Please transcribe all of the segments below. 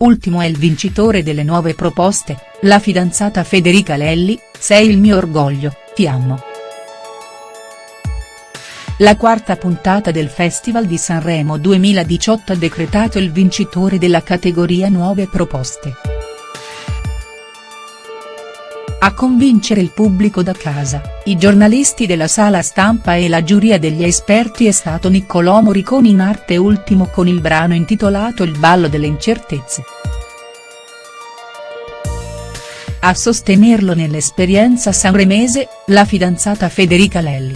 ultimo è il vincitore delle nuove proposte, la fidanzata Federica Lelli, sei il mio orgoglio, ti amo. La quarta puntata del Festival di Sanremo 2018 ha decretato il vincitore della categoria Nuove Proposte. A convincere il pubblico da casa, i giornalisti della sala stampa e la giuria degli esperti è stato Niccolò Morricone in arte ultimo con il brano intitolato Il ballo delle incertezze. A sostenerlo nell'esperienza sanremese, la fidanzata Federica Lelli.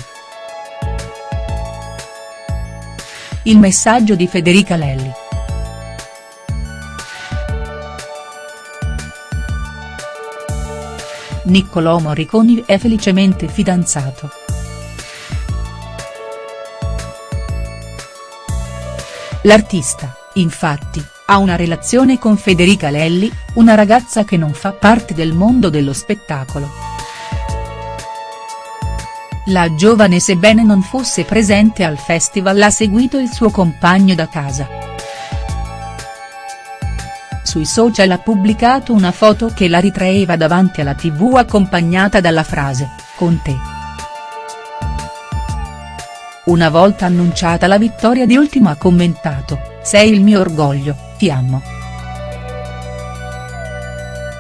Il messaggio di Federica Lelli. Niccolò Morriconi è felicemente fidanzato. L'artista, infatti, ha una relazione con Federica Lelli, una ragazza che non fa parte del mondo dello spettacolo. La giovane sebbene non fosse presente al festival ha seguito il suo compagno da casa. Sui social ha pubblicato una foto che la ritraeva davanti alla tv accompagnata dalla frase, con te. Una volta annunciata la vittoria di Ultimo ha commentato, sei il mio orgoglio, ti amo.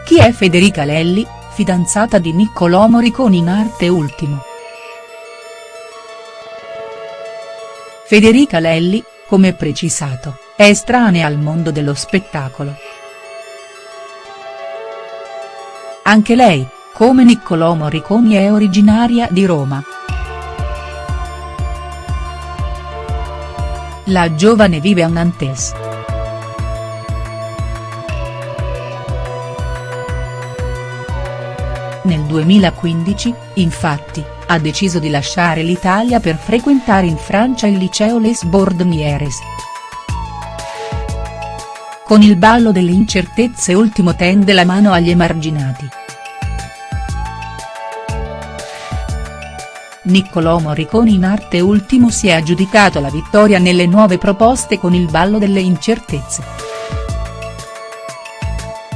Chi è Federica Lelli, fidanzata di Niccolò Morricone in arte Ultimo?. Federica Lelli, come precisato, è estranea al mondo dello spettacolo. Anche lei, come Niccolò Morriconi è originaria di Roma. La giovane vive a Nantes. Nel 2015, infatti, ha deciso di lasciare l'Italia per frequentare in Francia il liceo Les Bordemieres. Con il ballo delle incertezze ultimo tende la mano agli emarginati. Niccolò Morricone in arte ultimo si è aggiudicato la vittoria nelle nuove proposte con il ballo delle incertezze.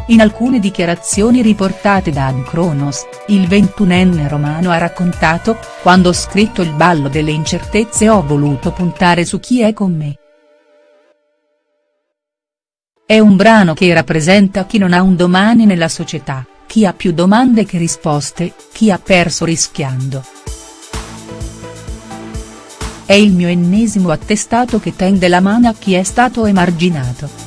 In alcune dichiarazioni riportate da Ancronos, il ventunenne romano ha raccontato, quando ho scritto il ballo delle incertezze ho voluto puntare su chi è con me. È un brano che rappresenta chi non ha un domani nella società, chi ha più domande che risposte, chi ha perso rischiando. È il mio ennesimo attestato che tende la mano a chi è stato emarginato.